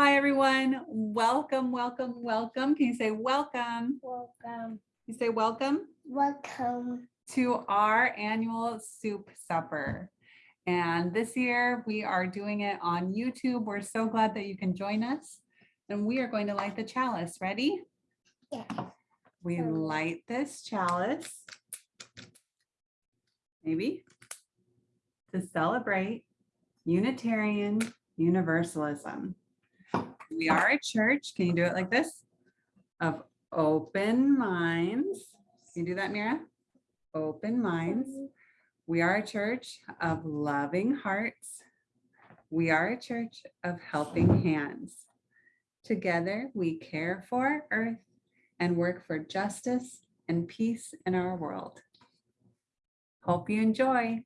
Hi, everyone. Welcome, welcome, welcome. Can you say welcome? Welcome. You say welcome Welcome. to our annual soup supper. And this year we are doing it on YouTube. We're so glad that you can join us. And we are going to light the chalice. Ready? Yeah. We light this chalice. Maybe. To celebrate Unitarian Universalism. We are a church. Can you do it like this? Of open minds. Can you do that, Mira? Open minds. We are a church of loving hearts. We are a church of helping hands. Together, we care for Earth and work for justice and peace in our world. Hope you enjoy.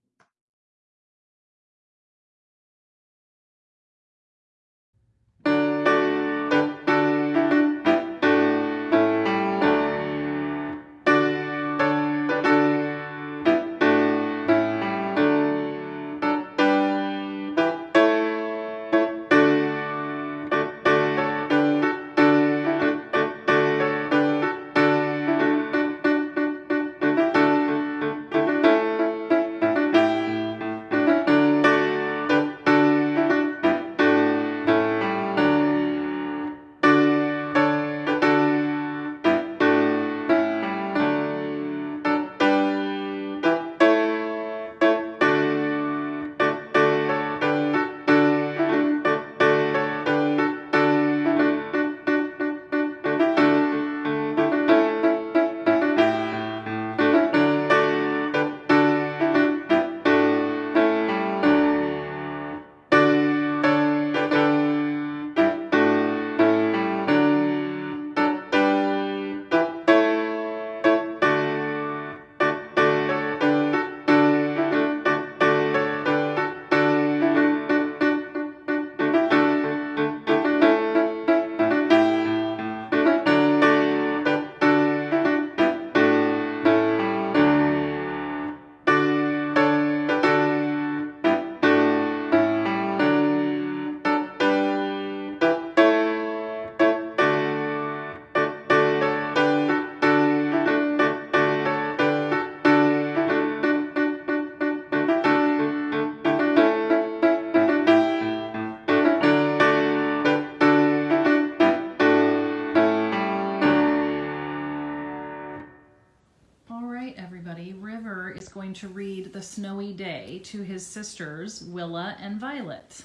To his sisters, Willa and Violet.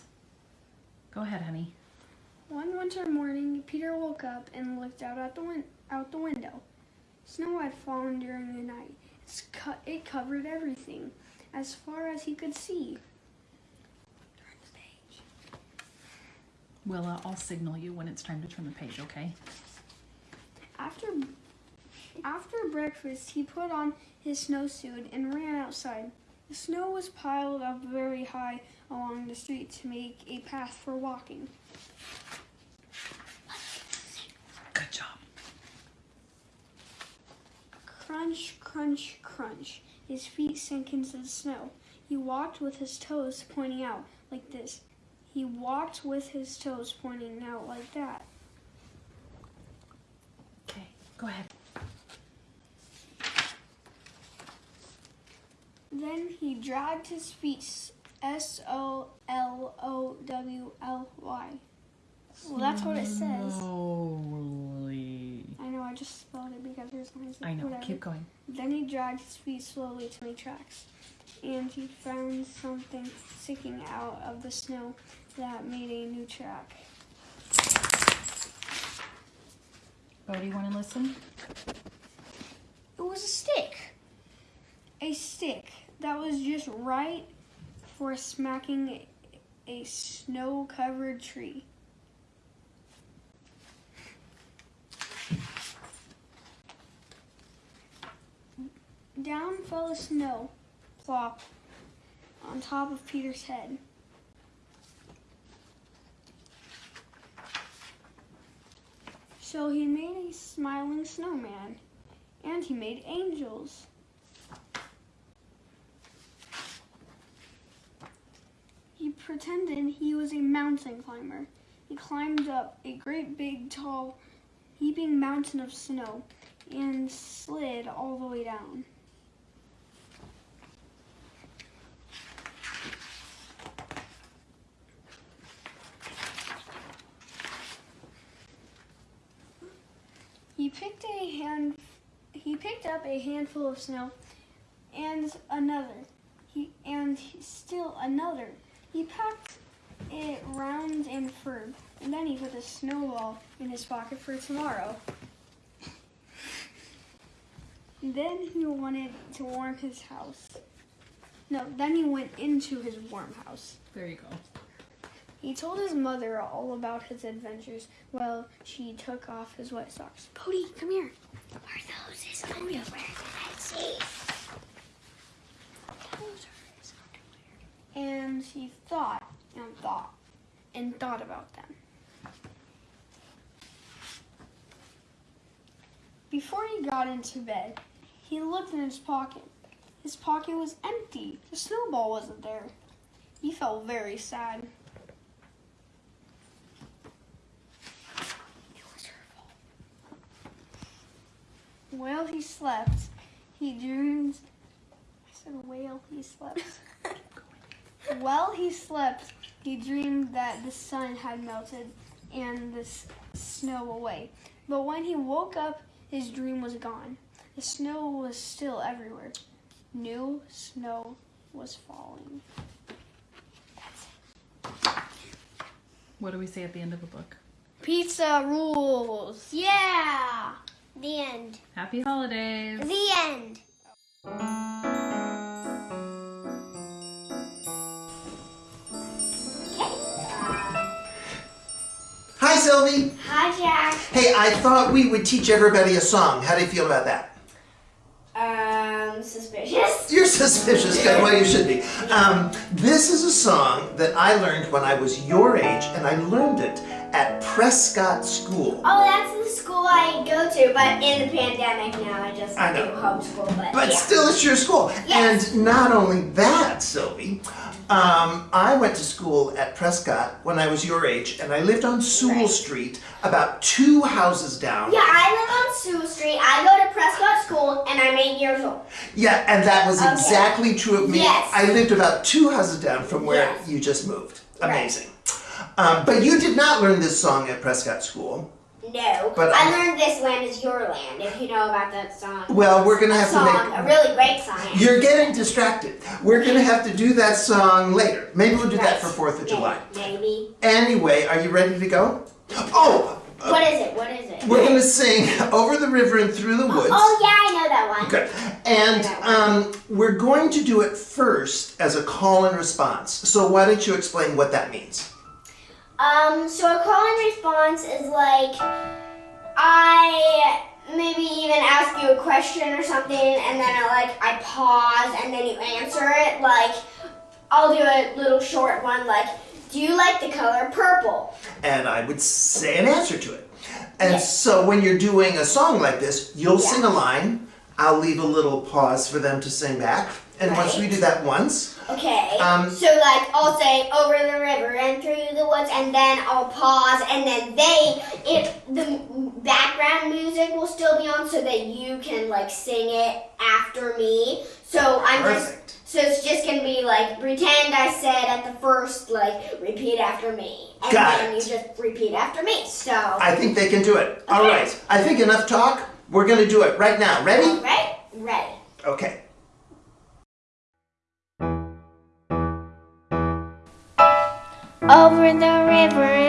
Go ahead, honey. One winter morning, Peter woke up and looked out at the win- out the window. Snow had fallen during the night. It's co- it covered everything, as far as he could see. Turn the page. Willa, I'll signal you when it's time to turn the page, okay? After after breakfast, he put on his snowsuit and ran outside. The snow was piled up very high along the street to make a path for walking. Good job. Crunch, crunch, crunch. His feet sank into the snow. He walked with his toes pointing out like this. He walked with his toes pointing out like that. Okay, go ahead. Then he dragged his feet S O L O W L Y. Well, that's what it says. Slowly. I know, I just spelled it because there's no I know. whatever. Keep going. Then he dragged his feet slowly to make tracks, and he found something sticking out of the snow that made a new track. Bodie, you want to listen? It was a stick. A stick that was just right for smacking a snow covered tree. Down fell the snow, plop, on top of Peter's head. So he made a smiling snowman, and he made angels. He pretended he was a mountain climber he climbed up a great big, tall, heaping mountain of snow and slid all the way down. He picked a hand he picked up a handful of snow and another. He and still another. He packed it round and firm, and then he put a snowball in his pocket for tomorrow. Then he wanted to warm his house. No, then he went into his warm house. There you go. He told his mother all about his adventures while she took off his wet socks. Bodie, come here. Are those his underwear that I see? Those are his underwear. And he thought and thought and thought about them. Before he got into bed, he looked in his pocket. His pocket was empty. The snowball wasn't there. He felt very sad. It was her fault. While he slept, he dreamed. I said, while he slept. While he slept, he dreamed that the sun had melted and the s- snow away. But when he woke up, his dream was gone. The snow was still everywhere. New snow was falling. What do we say at the end of a book? Pizza rules. Yeah. The end. Happy holidays. The end. Sylvie. Hi, Jack. Hey, I thought we would teach everybody a song. How do you feel about that? Um, suspicious. You're suspicious. Good. Well, you should be. Um, this is a song that I learned when I was your age, and I learned it at Prescott School. Oh, that's I go to, but in the pandemic now, I just I do homeschool. But, But yeah. still, it's your school. Yes. And not only that, Sylvie, um, I went to school at Prescott when I was your age, and I lived on Sewell Right. Street, about two houses down. Yeah, I live on Sewell Street. I go to Prescott School, and I'm eight years old. Yeah, and that was Okay. exactly true of me. Yes. I lived about two houses down from where Yes. you just moved. Right. Amazing. Um, but you did not learn this song at Prescott School. No, But I learned this land is your land. If you know about that song. Well, we're gonna a have to make. a really great song. You're getting distracted. We're gonna have to do that song later. Maybe we'll do that for Fourth of Maybe- July. Maybe. Anyway, are you ready to go? Oh, uh, What is it? What is it? we're gonna sing "Over the River and Through the Woods." Oh yeah, I know that one. Good. And um, we're going to do it first as a call and response. So why don't you explain what that means? Um, so a call and response is like I maybe even ask you a question or something, and then I like I pause, and then you answer it. Like I'll do a little short one, like, "Do you like the color purple?" and I would say an answer to it. And Yes. so when you're doing a song like this, you'll Yeah. sing a line, I'll leave a little pause for them to sing back. And once we do that once, Okay. Um, so like I'll say over the river and through the woods, and then I'll pause, and then they, if the background music will still be on, so that you can like sing it after me. So I'm just. So it's just gonna be like pretend I said at the first, like repeat after me, and Got then it. you just repeat after me. So. I think they can do it. All Okay. right. I think enough talk. We're going to do it right now. Ready? Right. Ready. Okay. Over the river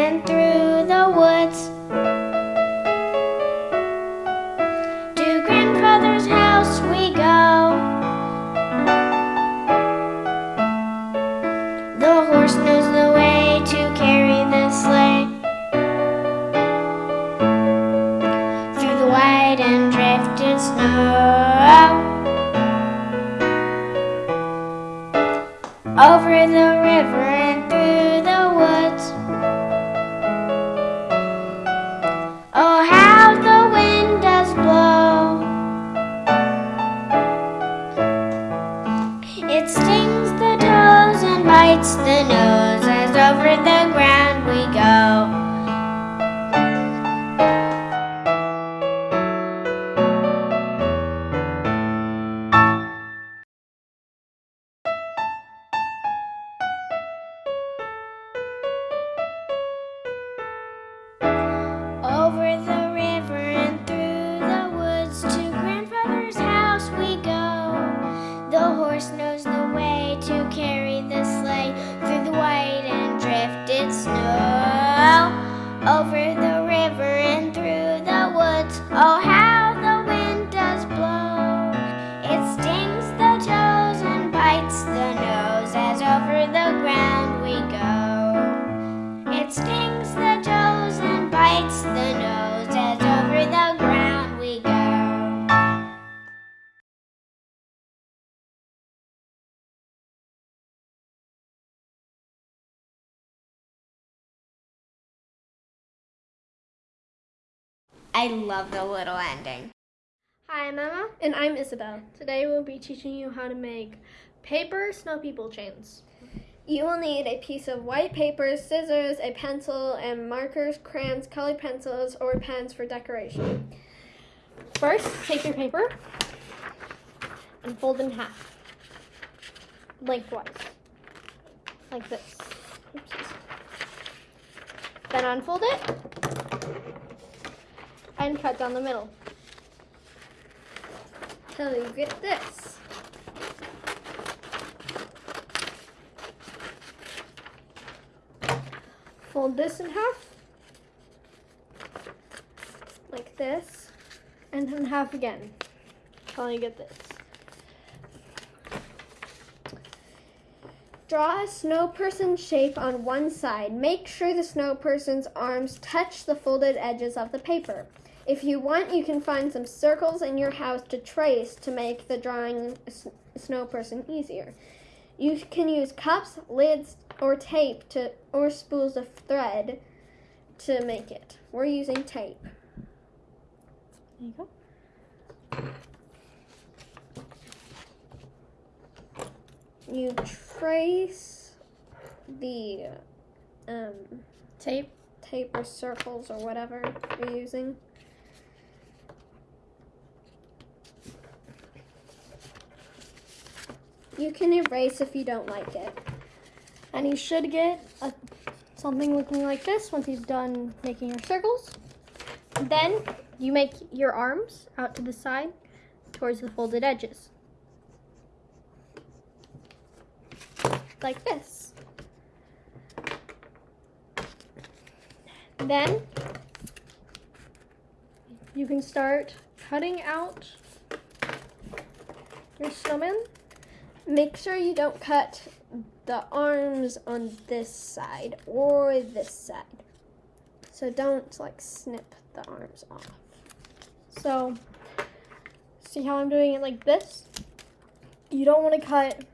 over the I love the little ending. Hi, I'm Emma. And I'm Isabel. Today we'll be teaching you how to make paper snow people chains. You will need a piece of white paper, scissors, a pencil, and markers, crayons, colored pencils, or pens for decoration. First, take your paper and fold in half, lengthwise, like this. Oopsies. Then unfold it and cut down the middle till you get this. Fold this in half, like this, and then half again till you get this. Draw a snow person shape on one side. Make sure the snow person's arms touch the folded edges of the paper. If you want, you can find some circles in your house to trace to make the drawing snow person easier. You can use cups, lids, or tape to or spools of thread to make it. We're using tape. There you go. You trace the um, tape, tape or circles or whatever you're using. You can erase if you don't like it. And you should get a, something looking like this once you've done making your circles. Then you make your arms out to the side towards the folded edges. Like this. Then you can start cutting out your snowman Make sure you don't cut the arms on this side or this side. So don't like snip the arms off. So see how I'm doing it like this? You don't want to cut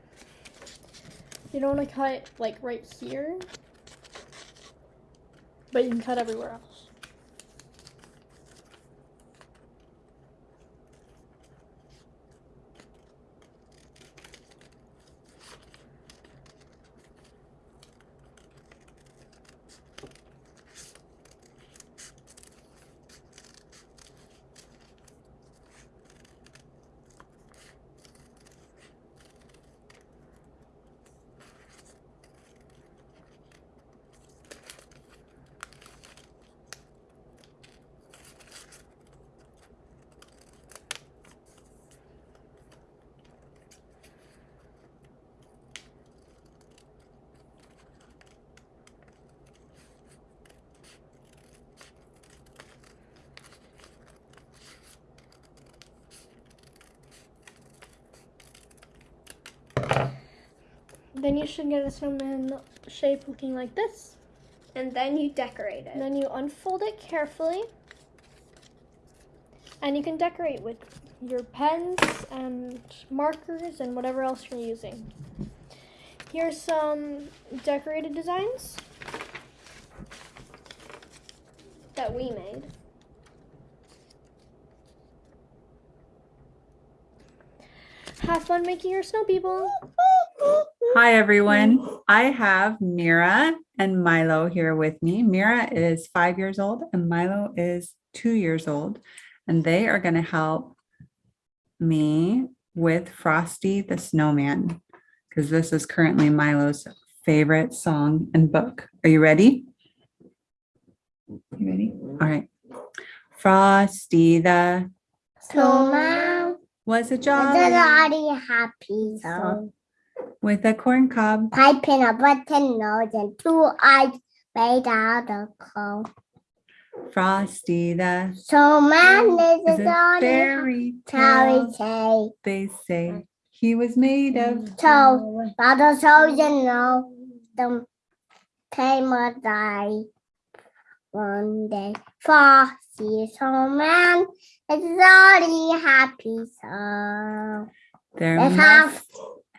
you don't want to cut like right here. But you can cut everywhere else. Then you should get a snowman shape looking like this. And then you decorate And it. then you unfold it carefully. And you can decorate with your pens and markers and whatever else you're using. Here's some decorated designs that we made. Have fun making your snow people. Hi, everyone. I have Mira and Milo here with me. Mira is five years old and Milo is two years old. And they are going to help me with Frosty the Snowman because this is currently Milo's favorite song and book. Are you ready? You ready? All right. Frosty the Snowman was a is jolly happy. So with a corn cob. pipe and a button nose and two eyes made out of coal. Frosty the Snowman is is a a fairy tale. tale. They say he was made of mm, So, but the soldier know the timer die. One day, Frosty snowman is already happy so. There Let's must have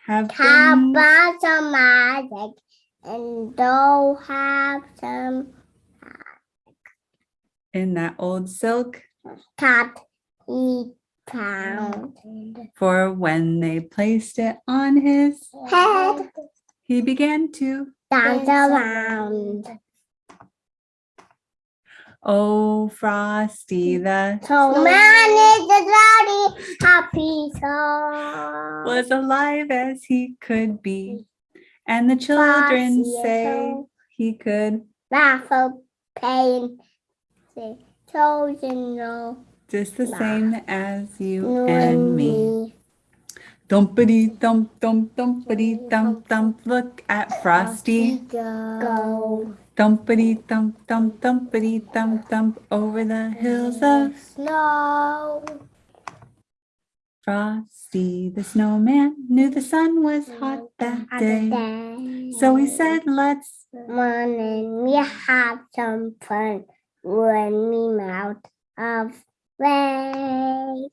have some magic and don't have some in that old silk? He found for when they placed it on his head. he began to dance around. Oh frosty the So man is a very happy so. was alive as he could be and the children Frosty, say he could laugh of pain. Say, chosen no, just the same as you and me Thumpity thump thump thumpity thump thump. Look at Frosty. Go Thumpity thump thump thumpity thump thump over the hills of snow. Frosty. The snowman knew the sun was hot that day. So he said, let's Morning, we have some fun when we melt of way.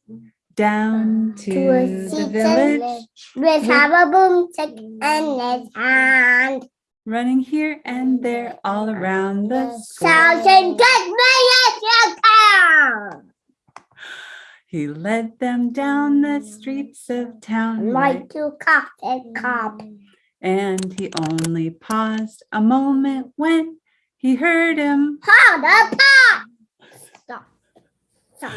down to To the village, have a boomstick and let's hand. Running here and there all around the. Thousand good minutes you can. He led them down the mm. streets of town Like right to coffee cup. Mm. And he only paused a moment when he heard him. Hold the pot. Stop. Stop.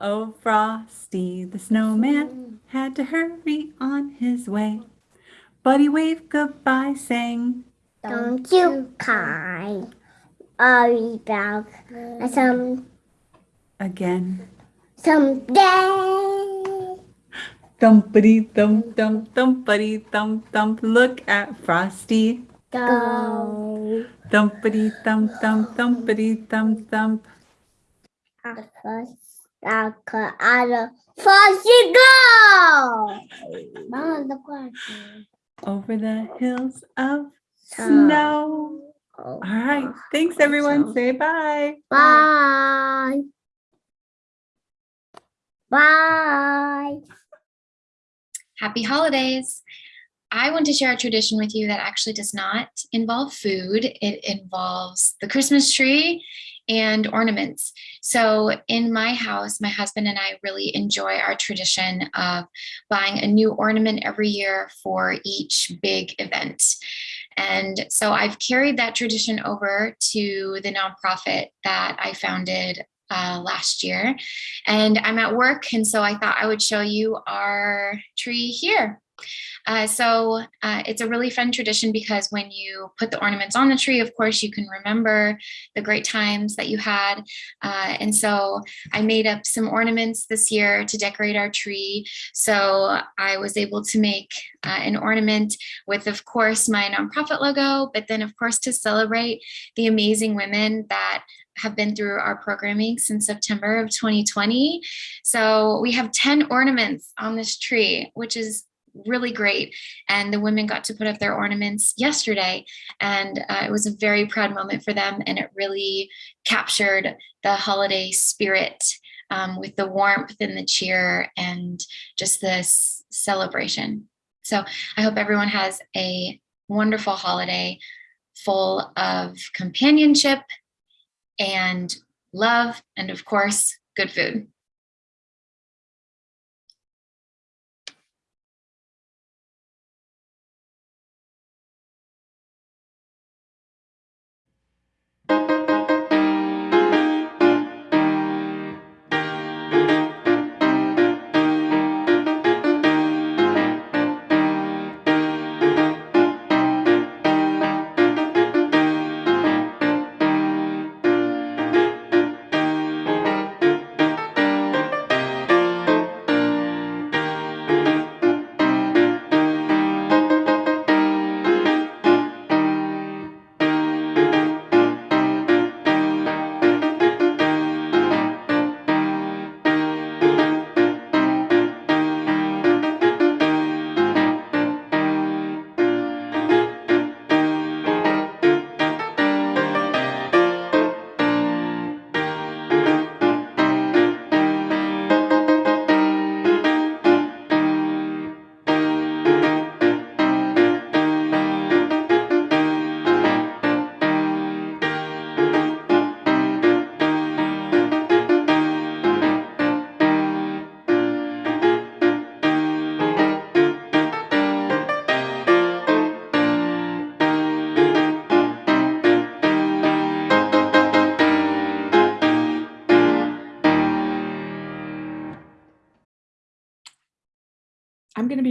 Oh, Frosty, the snowman had to hurry on his way. But he waved goodbye, saying, Don't you cry. Be back some again, someday. thumpity thump thump thumpity thump thump. Look at Frosty. Go. Thumpity thump thump thumpity thump thump. First, I'll cut out of first you go. Mama, the question. Over the hills of snow. Oh, All right. Oh, Thanks, oh, everyone. Say bye. Bye. Bye. Happy holidays! I want to share a tradition with you that actually does not involve food. It involves the Christmas tree and ornaments. So in my house, my husband and I really enjoy our tradition of buying a new ornament every year for each big event. And so I've carried that tradition over to the nonprofit that I founded uh, last year. And I'm at work, and so I thought I would show you our tree here. Uh, so uh, it's a really fun tradition because when you put the ornaments on the tree, of course, you can remember the great times that you had. Uh, and so I made up some ornaments this year to decorate our tree. So I was able to make uh, an ornament with, of course, my nonprofit logo, but then, of course, to celebrate the amazing women that have been through our programming since September of 2020. So we have 10 ornaments on this tree, which is really great. And the women got to put up their ornaments yesterday. And uh, it was a very proud moment for them. And it really captured the holiday spirit um, with the warmth and the cheer and just this celebration. So I hope everyone has a wonderful holiday full of companionship and love, and of course, good food.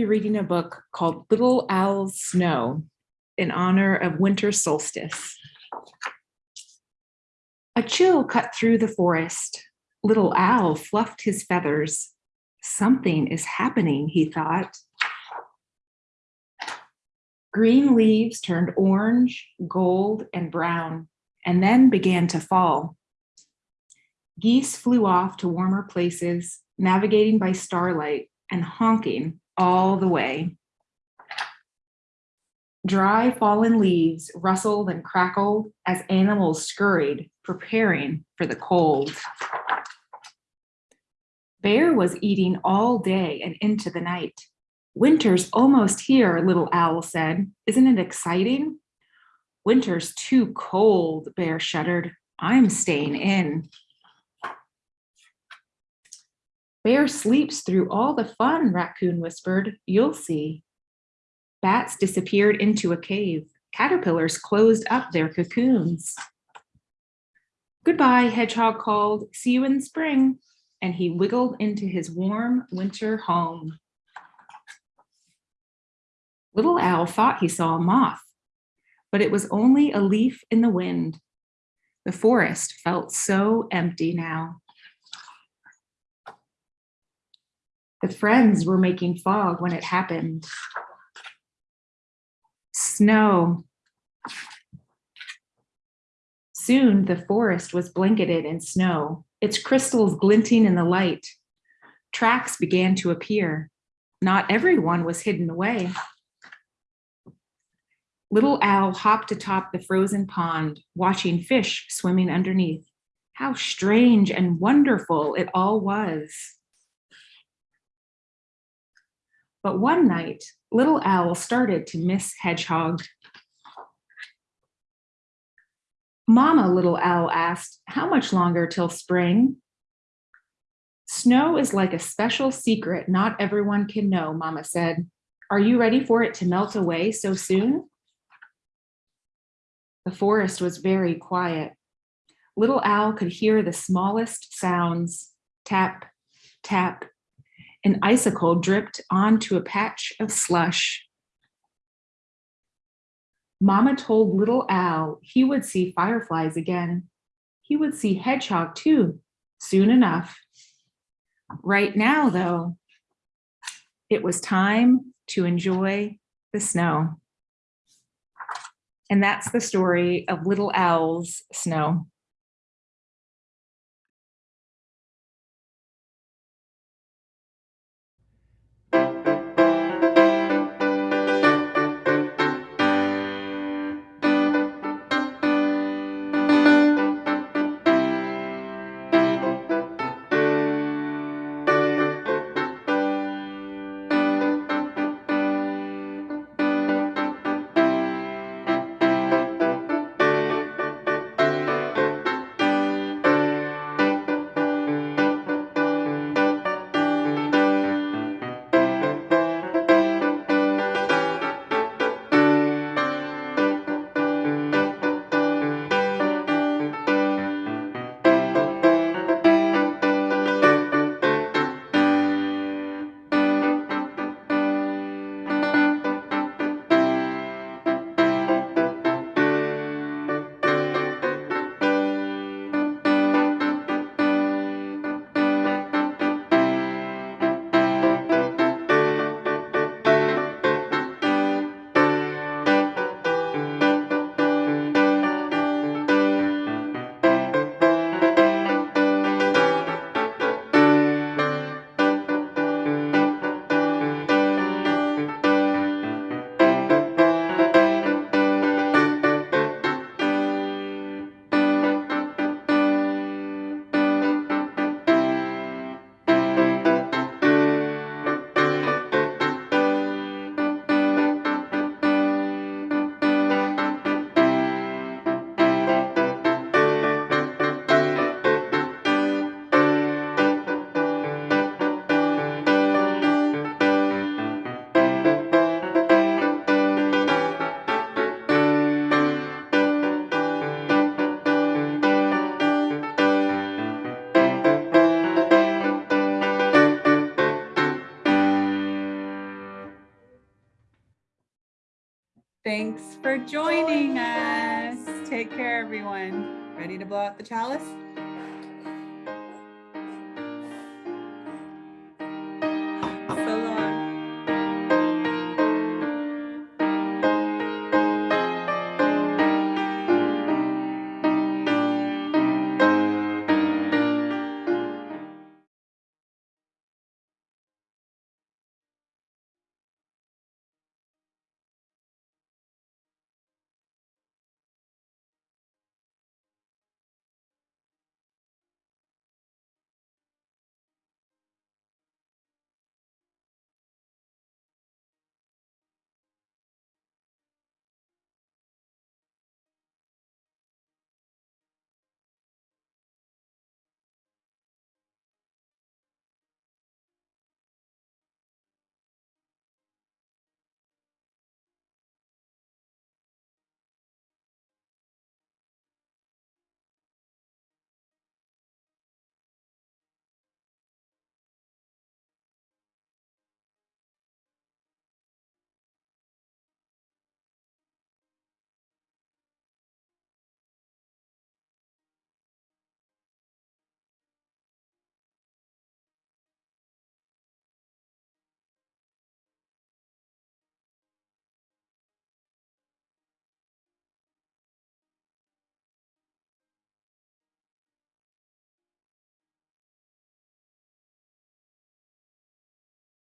Reading a book called Little Owl's Snow in honor of winter solstice. A chill cut through the forest. Little Owl fluffed his feathers. Something is happening, he thought. Green leaves turned orange, gold, and brown, and then began to fall. Geese flew off to warmer places, navigating by starlight and honking all the way. Dry fallen leaves rustled and crackled as animals scurried, preparing for the cold. Bear was eating all day and into the night. Winter's almost here, little owl said. Isn't it exciting? Winter's too cold, Bear shuddered. I'm staying in. Bear sleeps through all the fun, Raccoon whispered. You'll see. Bats disappeared into a cave. Caterpillars closed up their cocoons. Goodbye, Hedgehog called. See you in spring. And he wiggled into his warm winter home. Little Owl thought he saw a moth, but it was only a leaf in the wind. The forest felt so empty now. The friends were making fog when it happened. Snow. Soon the forest was blanketed in snow, its crystals glinting in the light. Tracks began to appear. Not everyone was hidden away. Little Owl hopped atop the frozen pond, watching fish swimming underneath. How strange and wonderful it all was. But one night, Little Owl started to miss Hedgehog. Mama, Little Owl asked, how much longer till spring? Snow is like a special secret not everyone can know, Mama said. Are you ready for it to melt away so soon? The forest was very quiet. Little Owl could hear the smallest sounds, tap, tap, an icicle dripped onto a patch of slush. Mama told little Owl he would see fireflies again. He would see Hedgehog too, soon enough. Right now, though, it was time to enjoy the snow. And that's the story of Little Owl's Snow. Thanks for joining us. Take care, everyone. Ready to blow out the chalice?